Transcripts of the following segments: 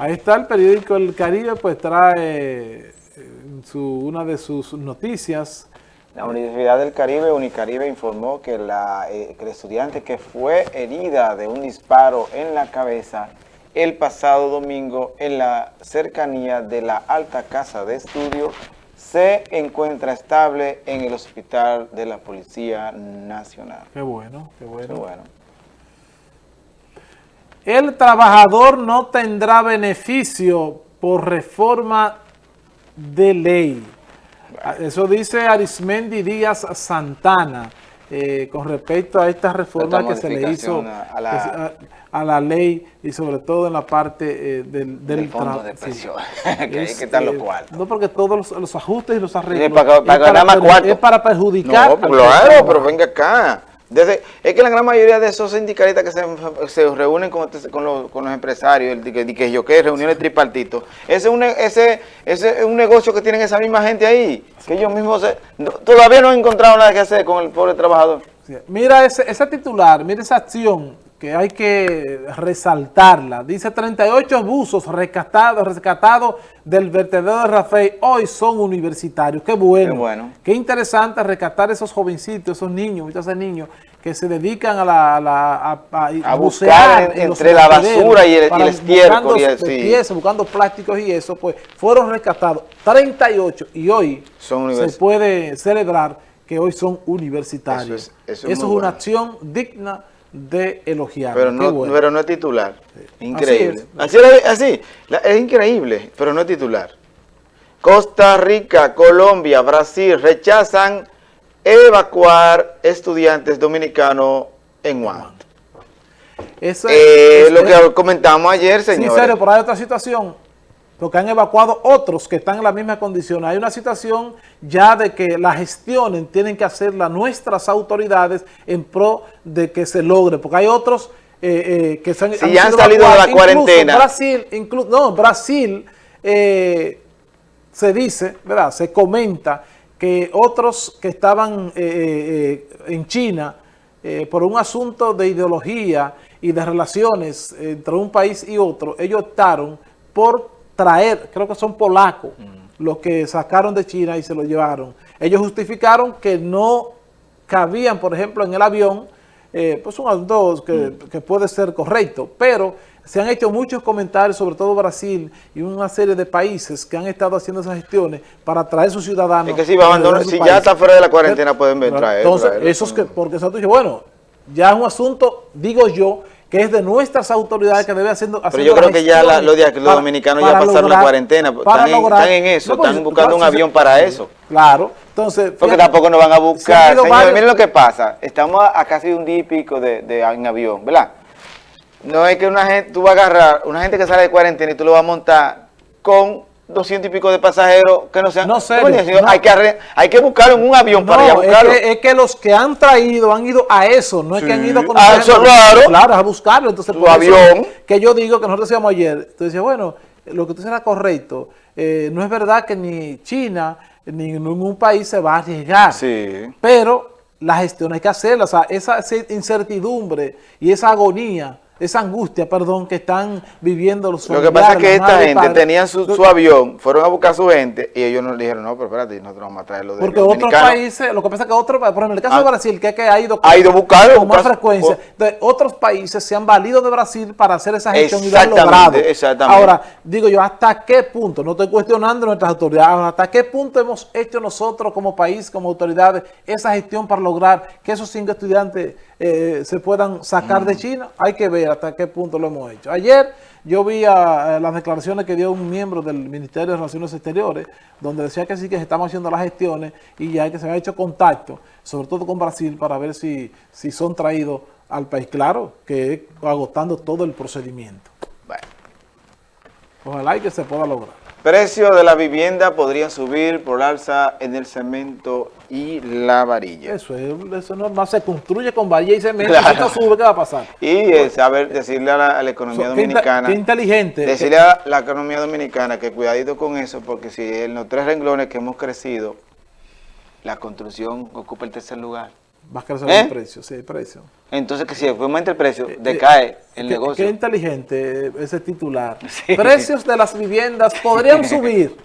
Ahí está el periódico El Caribe, pues trae eh, su, una de sus noticias. La Universidad del Caribe, Unicaribe, informó que, la, eh, que el estudiante que fue herida de un disparo en la cabeza el pasado domingo en la cercanía de la alta casa de estudio se encuentra estable en el hospital de la Policía Nacional. Qué bueno, qué bueno. Qué bueno. El trabajador no tendrá beneficio por reforma de ley. Eso dice Arismendi Díaz Santana eh, con respecto a esta reforma que se le hizo a la, a, la, ley y sobre todo en la parte eh, del, del fondo de presión, que hay que estar los cuartos. No, porque todos los, los ajustes y los arreglos sí, para, para es, para, más es para perjudicar. No, claro, pero venga acá. Desde, es que la gran mayoría de esos sindicalistas que se, se reúnen con, este, con, los, con, los, empresarios, el que, que yo que reuniones tripartitos, ese es, un, ese, ese es un negocio que tienen esa misma gente ahí, que ellos mismos se, no, todavía no han encontrado nada que hacer con el pobre trabajador. Mira ese, ese titular, mira esa acción que hay que resaltarla. Dice 38 buzos rescatados, rescatados del vertedero de Rafael hoy son universitarios. Qué bueno. Qué bueno. Qué interesante rescatar esos jovencitos, esos niños, muchos niños que se dedican a, la, a, la, a, a, buscar en, entre la basura y el, y el estiércol. Y el, sí. buscando plásticos y eso, pues fueron rescatados 38 y hoy son se puede celebrar que hoy son universitarios. Eso es, eso es, eso es una acción digna de elogiar. Pero no, bueno. pero no es titular. Increíble. Así es. Así, así, es increíble, pero no es titular. Costa Rica, Colombia, Brasil rechazan evacuar estudiantes dominicanos en Guam. Eso eh, es, lo que comentamos ayer, señor. Sí, serio, pero hay otra situación porque han evacuado otros que están en la misma condición. Hay una situación ya de que la gestión tienen que hacerla nuestras autoridades en pro de que se logre, porque hay otros eh, eh, que se han, si han, ya han salido evacuados. de la cuarentena. Brasil, inclu no, Brasil eh, se dice, ¿verdad? Se comenta que otros que estaban en China por un asunto de ideología y de relaciones entre un país y otro, ellos optaron por traer, creo que son polacos, mm. los que sacaron de China y se lo llevaron. Ellos justificaron que no cabían, por ejemplo, en el avión, eh, pues un dos que, mm. que puede ser correcto, pero se han hecho muchos comentarios, sobre todo Brasil y una serie de países que han estado haciendo esas gestiones para traer sus ciudadanos. Es que si, abandonan, si ya está fuera de la cuarentena pueden ver, traer. Entonces, traer, esos que, porque eso dice, bueno, ya es un asunto, digo yo, que es de nuestras autoridades que debe haciendo, Pero yo creo que ya la, los, los, dominicanos para, ya pasaron lograr, la cuarentena, están, lograr, están, en eso, no, pues, están buscando un avión para eso. Claro, entonces... Porque fíjate, tampoco nos van a buscar. Señor, varios... miren lo que pasa, estamos a, a casi un día y pico de, de, en avión, ¿verdad? No es que una gente, tú vas a agarrar una gente que sale de cuarentena y tú lo vas a montar con 200 y pico de pasajeros que no sean... No sé. No. Hay, que, hay que buscar en un avión no, para ir a buscarlo. Es que, es que, los que han traído han ido a eso, no es sí. que han ido con... A eso, claro. Claro, a buscarlo. Entonces, tu avión. Que yo digo que nosotros decíamos ayer, tú decías, bueno, lo que tú será correcto, eh, no es verdad que ni China ni ningún país se va a arriesgar. Sí. Pero la gestión hay que hacerla, o sea, esa incertidumbre y esa agonía esa angustia, perdón, que están viviendo los Lo que pasa es que esta gente padres. tenía su, su, avión, fueron a buscar a su gente y ellos nos dijeron, no, pero espérate, nosotros vamos a traerlo de Porque otros países, lo que pasa es que otros, por ejemplo, en el caso ah, de Brasil, que, que ha ido, ha ido buscar, con más frecuencia, de otros países se han valido de Brasil para hacer esa gestión y lo han logrado. Exactamente. Ahora, digo yo, ¿hasta qué punto? No estoy cuestionando nuestras autoridades, ¿hasta qué punto hemos hecho nosotros como país, como autoridades, esa gestión para lograr que esos cinco estudiantes eh, se puedan sacar mm. de China? Hay que ver hasta qué punto lo hemos hecho. Ayer yo vi a, a las declaraciones que dio un miembro del Ministerio de Relaciones Exteriores, donde decía que sí que se estamos haciendo las gestiones y ya que se ha hecho contacto, sobre todo con Brasil, para ver si, si son traídos al país. Claro, que es agotando todo el procedimiento. Bueno. Ojalá y que se pueda lograr. Precio de la vivienda podría subir por alza en el cemento y la varilla. Eso es, eso es normal, se construye con varilla y cemento, claro. si sube, ¿qué va a pasar? Y saber, decirle a la, a la economía so, dominicana, qué inteligente. Decirle que, a la economía dominicana que cuidadito con eso, porque si en los tres renglones que hemos crecido, la construcción ocupa el tercer lugar. Va a crecer ¿Eh? el precio, sí, el precio. Entonces, que si aumenta el precio, Eh, decae el Qué- negocio. Qué inteligente ese titular. Sí. Precios de las viviendas podrían subir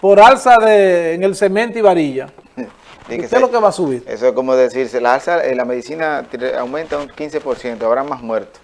por alza de, en el cemento y varilla. ¿Qué es lo que va a subir? Eso es como decirse, la alza, eh, la medicina aumenta un 15%, habrá más muertos.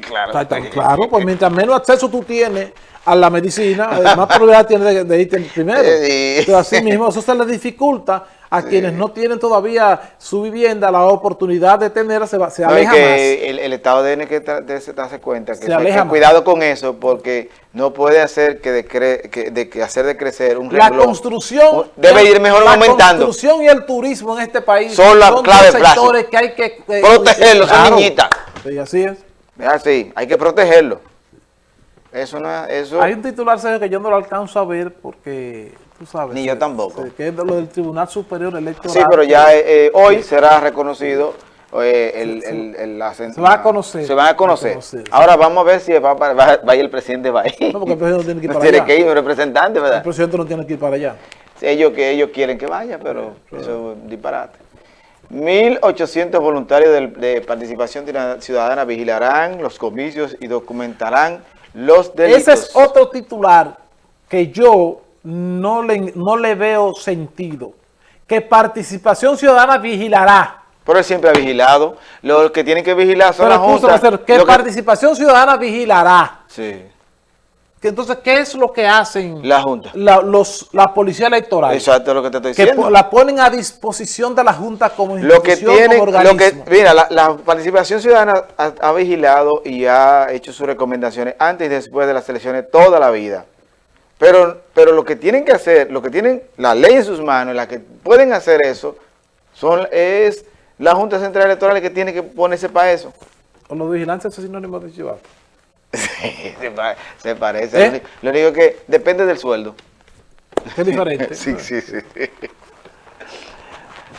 Claro. Claro, pues mientras menos acceso tú tienes a la medicina, eh, más probabilidad tienes de, de irte primero. Entonces, así mismo, eso se le dificulta a quienes no tienen todavía su vivienda, la oportunidad de tenerla, se, se No, aleja que el, el Estado tiene que darse cuenta que, Se que aleja más. cuidado con eso porque no puede hacer que, decre- que, de, que hacer decrecer un más. La renglón. construcción... Debe ir mejor la aumentando. construcción y el turismo en este país Son la clave dos de plazo. sectores que hay que... eh, Protegerlos, son claro. niñitas. Sí, así es. Así, hay que protegerlo. Eso no es- eso Hay un titular Sergio, que yo no lo alcanzo a ver porque, tú sabes. Ni yo tampoco. Que es de lo del Tribunal Superior Electoral. Sí, pero ya eh, eh, hoy será reconocido eh, el, el, el- la Se va a conocer. Se van a conocer. Sí. Ahora vamos a ver si va, va, va a ir el presidente va a ir. No, porque el presidente no tiene que ir No para tiene allá. que ir un representante, El ¿verdad? presidente no tiene que ir para allá. Ellos que ellos quieren que vaya, pero eso es un disparate. 1.800 voluntarios del- de, participación ciudadana vigilarán los comicios y documentarán los delitos. Ese es otro titular que yo no le, no le veo sentido. Que Participación Ciudadana vigilará. Pero él siempre ha vigilado. Los que tienen que vigilar son Pero las juntas. que hacer, que que- Participación Ciudadana vigilará. Sí, Que entonces, ¿qué es lo que hacen la junta. la, los, la policía electoral? Exacto, lo que te estoy que diciendo. po- la ponen a disposición de la Junta como Lo que institución, tiene, lo que, mira, la, la participación ciudadana ha, ha vigilado y ha hecho sus recomendaciones antes y después de las elecciones toda la vida. Pero, pero lo que tienen que hacer, lo que tienen la ley en sus manos, la que pueden hacer eso, son es la Junta Central Electoral que tiene que ponerse para eso. O los vigilantes son sinónimos de chivato. Sí, se, pa- se parece. ¿Eh? Lo único- que depende del sueldo. Es diferente. Sí, sí, sí.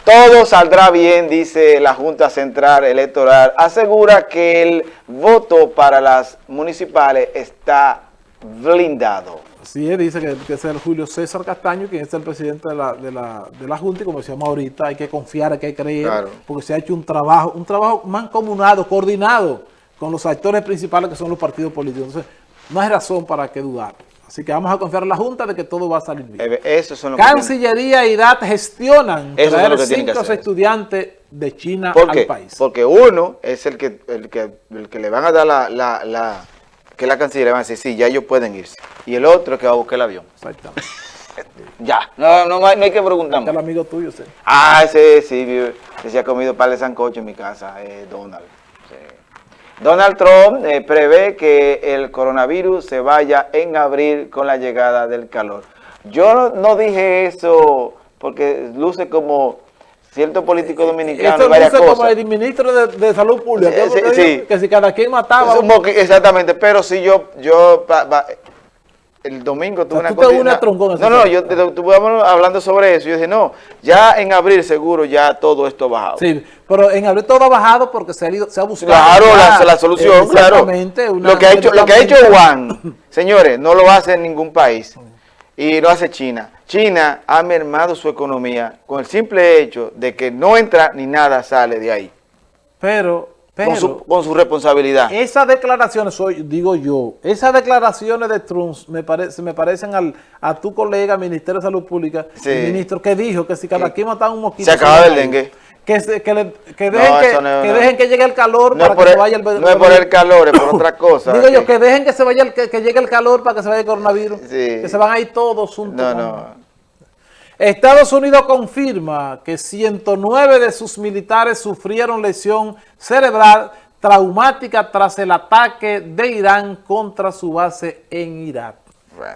Todo saldrá bien, dice la Junta Central Electoral. Asegura que el voto para las municipales está blindado. Así es, dice que, que es el Julio César Castaño, quien es el presidente de la, de la, de la Junta, y como decíamos ahorita, hay que confiar, hay que creer, Claro. porque se ha hecho un trabajo, un trabajo mancomunado, coordinado con los actores principales que son los partidos políticos. Entonces, no hay razón para que dudar. Así que vamos a confiar en la Junta de que todo va a salir bien. Eso son lo que Cancillería y DAT gestionan Eso es traer que que cinco hacer. estudiantes de China ¿Por al país. Porque uno es el que, el que, el que le van a dar la, la, la- que la canciller van a decir, sí, ya ellos pueden irse. Y el otro que va a buscar el avión. Exactamente. Ya, no, no, hay- no hay que preguntar Este es el amigo tuyo, sí. Ah, sí, sí, vi- que se ha comido par de sancocho en mi casa, eh, Donald. Sí. Donald Trump eh, prevé que el coronavirus se vaya en abril con la llegada del calor. Yo no, no dije eso porque luce como cierto político dominicano Esto y varias luce como cosas. el ministro de, de Salud Pública. Sí, ¿qué es lo sí, que sí. digo? Que si cada quien mataba... Un exactamente, pero si yo, yo pa- pa- el domingo tuve O sea, una tú te unes cosa- a Troncón, No, no, yo estuve hablando sobre eso. Yo dije, no, ya en abril seguro ya todo esto ha bajado. Sí, pero en abril todo ha bajado porque se ha, ido- se ha buscado. Claro, ya, la, la solución, eh, claro. una Lo que ha hecho, lo que ha hecho. Juan, señores, no lo hace en ningún país. Y lo hace China. China ha mermado su economía con el simple hecho de que no entra ni nada sale de ahí. Pero, pero Con su, con su responsabilidad. esas declaraciones, soy, digo yo, esas declaraciones de Trump me, parece, me parecen al, a tu colega, Ministerio de Salud Pública, Sí. el ministro que dijo que si cada quien mataba un mosquito... se acababa se el dengue. Que, se- que, le- que dejen, No, que, eso no, que no. dejen que llegue el calor para que se vaya el no es por el calor, es por otra cosa. Digo yo, que- dejen que se vaya el, que, que llegue el calor para que se vaya el coronavirus. Sí. Que se van a ir todos juntos. No, no. Estados Unidos confirma que 109 de sus militares sufrieron lesión cerebral traumática tras el ataque de Irán contra su base en Irak. Bueno.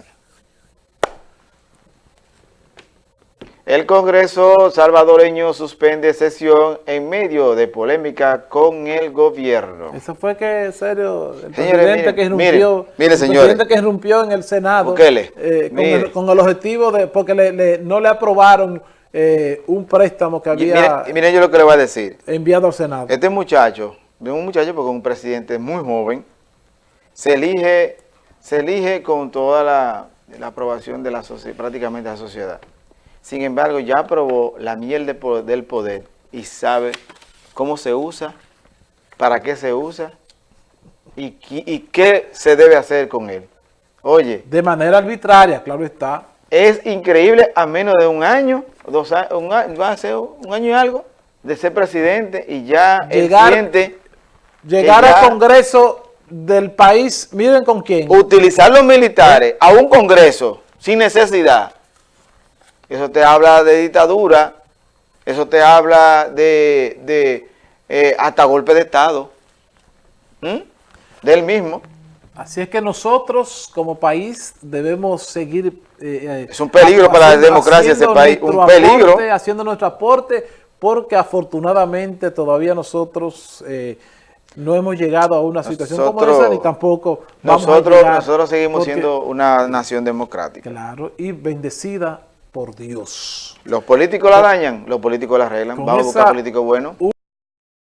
El Congreso salvadoreño suspende sesión en medio de polémica con el gobierno. Eso fue que, en serio, el Señores, presidente que irrumpió, el presidente que irrumpió en el Senado Bukele, eh, con, el, con el objetivo de, porque le- le- no le aprobaron eh, un préstamo que Y había Miren, miren yo lo que le voy a decir. enviado al Senado. Este muchacho, de un muchacho porque un presidente muy joven, se elige, se elige con toda la, la aprobación de la sociedad, prácticamente de la sociedad. Sin embargo, ya aprobó la miel de del poder y sabe cómo se usa, para qué se usa y, qué se debe hacer con él. Oye, De manera arbitraria, claro está. es increíble a menos de un año, dos años, un año, va a ser un año y algo de ser presidente y ya Llegar- él siente Llegar ya- al Congreso del país, miren con quién. utilizar los militares a un congreso sin necesidad. Eso te habla de dictadura, eso te habla de, de eh, hasta golpe de Estado, ¿Mm? del mismo. Así es que nosotros como país debemos seguir... eh, eh, Es un peligro para la democracia ese país, un peligro. haciendo nuestro aporte, porque afortunadamente todavía nosotros eh, no hemos llegado a una situación como Nosotros- esa, ni tampoco vamos a Nosotros, llegar, nosotros seguimos porque- siendo una nación democrática. Claro, y bendecida por Dios. Los políticos la dañan, los políticos la arreglan. Con Vamos a buscar políticos buenos.